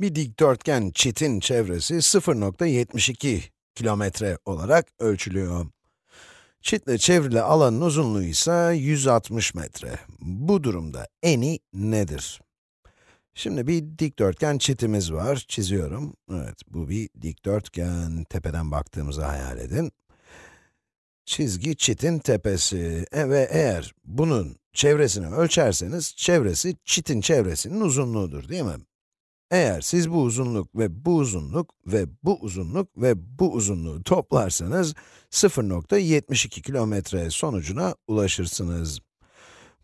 Bir dikdörtgen çitin çevresi 0.72 kilometre olarak ölçülüyor. Çitle çevrili alanın uzunluğu ise 160 metre. Bu durumda eni nedir? Şimdi bir dikdörtgen çitimiz var, çiziyorum. Evet, bu bir dikdörtgen, tepeden baktığımızı hayal edin. Çizgi çitin tepesi e ve eğer bunun çevresini ölçerseniz, çevresi çitin çevresinin uzunluğudur, değil mi? Eğer siz bu uzunluk ve bu uzunluk ve bu uzunluk ve bu uzunluğu toplarsanız 0.72 kilometre sonucuna ulaşırsınız.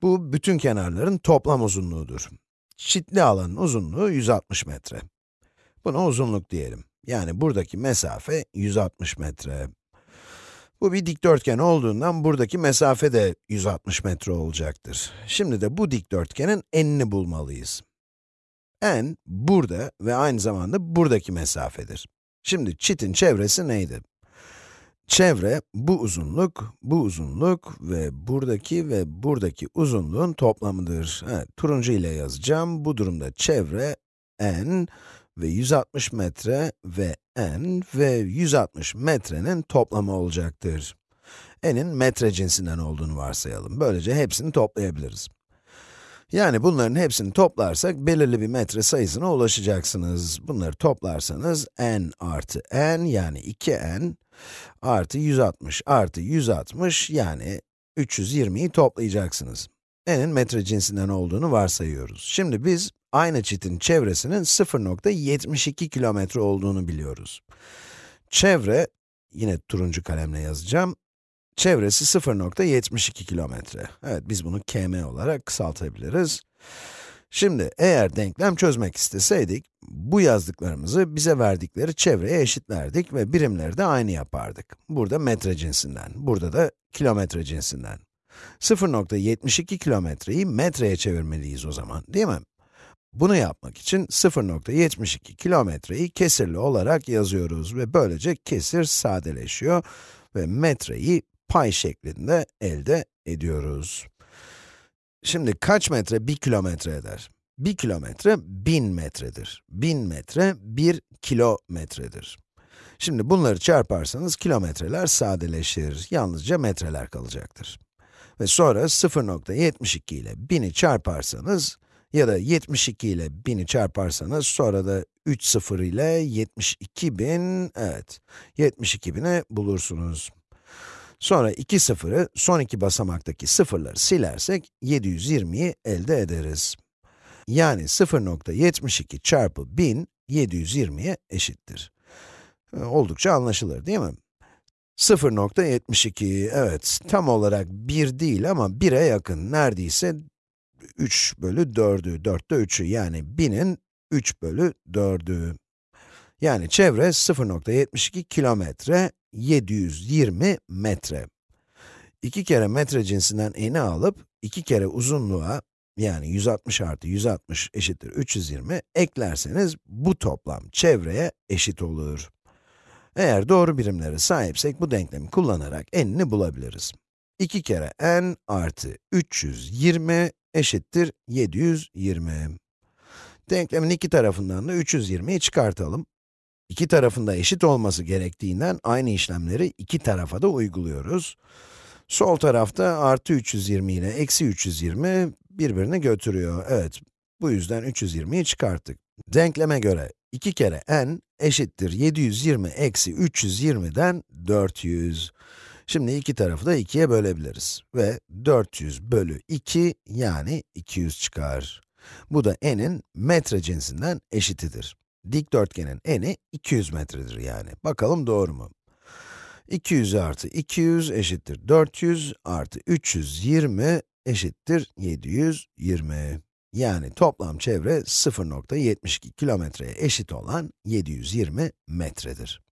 Bu bütün kenarların toplam uzunluğudur. Çitli alanın uzunluğu 160 metre. Buna uzunluk diyelim. Yani buradaki mesafe 160 metre. Bu bir dikdörtgen olduğundan buradaki mesafe de 160 metre olacaktır. Şimdi de bu dikdörtgenin enini bulmalıyız. En, burada ve aynı zamanda buradaki mesafedir. Şimdi çitin çevresi neydi? Çevre, bu uzunluk, bu uzunluk ve buradaki ve buradaki uzunluğun toplamıdır. Evet, turuncu ile yazacağım. Bu durumda çevre, n ve 160 metre ve n ve 160 metrenin toplamı olacaktır. n'in metre cinsinden olduğunu varsayalım. Böylece hepsini toplayabiliriz. Yani bunların hepsini toplarsak belirli bir metre sayısına ulaşacaksınız. Bunları toplarsanız n artı n yani 2n artı 160 artı 160 yani 320'yi toplayacaksınız. n'in metre cinsinden olduğunu varsayıyoruz. Şimdi biz aynı çitin çevresinin 0.72 kilometre olduğunu biliyoruz. Çevre, yine turuncu kalemle yazacağım, Çevresi 0.72 kilometre. Evet, biz bunu km olarak kısaltabiliriz. Şimdi, eğer denklem çözmek isteseydik, bu yazdıklarımızı bize verdikleri çevreye eşitlerdik ve birimleri de aynı yapardık. Burada metre cinsinden, burada da kilometre cinsinden. 0.72 kilometreyi metreye çevirmeliyiz o zaman, değil mi? Bunu yapmak için 0.72 kilometreyi kesirli olarak yazıyoruz ve böylece kesir sadeleşiyor ve metreyi pay şeklinde elde ediyoruz. Şimdi kaç metre 1 kilometre eder? 1 kilometre 1000 metredir. 1000 metre 1 kilometredir. Şimdi bunları çarparsanız kilometreler sadeleşir. Yalnızca metreler kalacaktır. Ve sonra 0.72 ile 1000'i çarparsanız ya da 72 ile 1000'i çarparsanız sonra da 3 sıfır ile 72.000, evet, 72.000'i bulursunuz. Sonra iki sıfırı, son iki basamaktaki sıfırları silersek 720'yi elde ederiz. Yani 0.72 çarpı 1000, 720'ye eşittir. Ee, oldukça anlaşılır değil mi? 0.72, evet, tam olarak 1 değil ama 1'e yakın, neredeyse 3 bölü 4'ü, 4'te 3'ü, yani 1000'in 3 bölü 4'ü. Yani çevre 0.72 kilometre, 720 metre. 2 kere metre cinsinden eni alıp, 2 kere uzunluğa, yani 160 artı 160 eşittir 320, eklerseniz bu toplam çevreye eşit olur. Eğer doğru birimlere sahipsek bu denklemi kullanarak enini bulabiliriz. 2 kere n artı 320 eşittir 720. Denklemin iki tarafından da 320'yi çıkartalım. İki tarafında eşit olması gerektiğinden aynı işlemleri iki tarafa da uyguluyoruz. Sol tarafta artı 320 ile eksi 320 birbirini götürüyor. Evet, bu yüzden 320'yi çıkarttık. Denkleme göre 2 kere n eşittir 720 eksi 320'den 400. Şimdi iki tarafı da 2'ye bölebiliriz. Ve 400 bölü 2 yani 200 çıkar. Bu da n'in metre cinsinden eşitidir. Dikdörtgenin eni 200 metredir yani. Bakalım doğru mu? 200 artı 200 eşittir 400 artı 320 eşittir 720. Yani toplam çevre 0.72 kilometreye eşit olan 720 metredir.